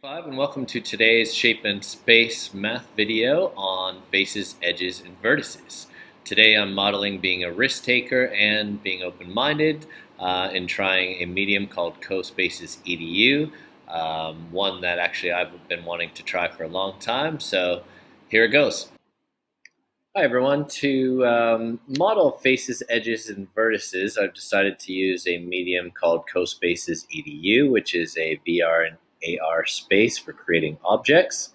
5 and welcome to today's Shape and Space math video on faces, edges, and vertices. Today I'm modeling being a risk taker and being open-minded uh, in trying a medium called CoSpaces EDU, um, one that actually I've been wanting to try for a long time, so here it goes. Hi everyone, to um, model faces, edges, and vertices I've decided to use a medium called CoSpaces EDU, which is a VR and AR space for creating objects.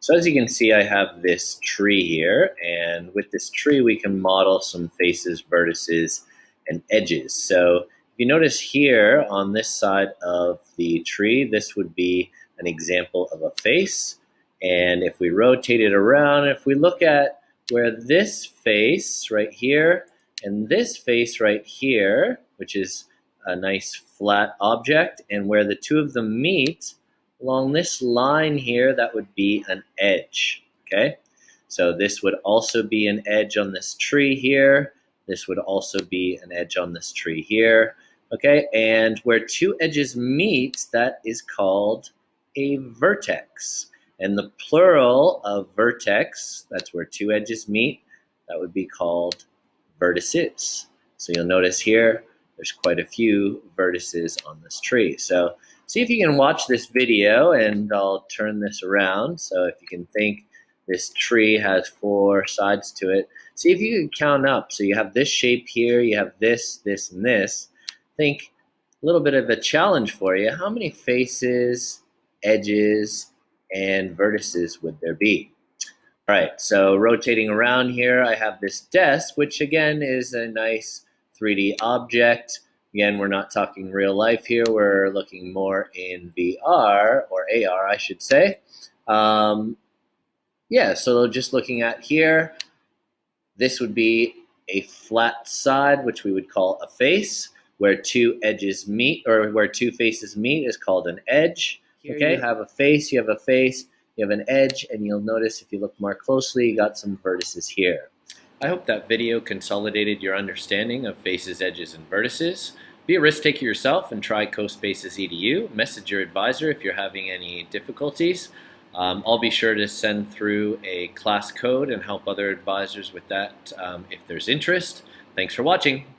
So as you can see, I have this tree here, and with this tree, we can model some faces, vertices, and edges. So if you notice here on this side of the tree, this would be an example of a face. And if we rotate it around, if we look at where this face right here and this face right here, which is a nice flat object, and where the two of them meet, along this line here, that would be an edge, okay? So this would also be an edge on this tree here. This would also be an edge on this tree here, okay? And where two edges meet, that is called a vertex. And the plural of vertex, that's where two edges meet, that would be called vertices. So you'll notice here, there's quite a few vertices on this tree. So see if you can watch this video and I'll turn this around. So if you can think this tree has four sides to it, see if you can count up. So you have this shape here, you have this, this, and this. Think a little bit of a challenge for you. How many faces, edges, and vertices would there be? All right, so rotating around here, I have this desk, which again is a nice 3D object. Again, we're not talking real life here. We're looking more in VR, or AR, I should say. Um, yeah, so just looking at here, this would be a flat side, which we would call a face. Where two edges meet, or where two faces meet is called an edge. Here okay, you have a face, you have a face, you have an edge, and you'll notice if you look more closely, you got some vertices here. I hope that video consolidated your understanding of faces, edges, and vertices. Be a risk taker yourself and try CoSpaces EDU. Message your advisor if you're having any difficulties. Um, I'll be sure to send through a class code and help other advisors with that um, if there's interest. Thanks for watching.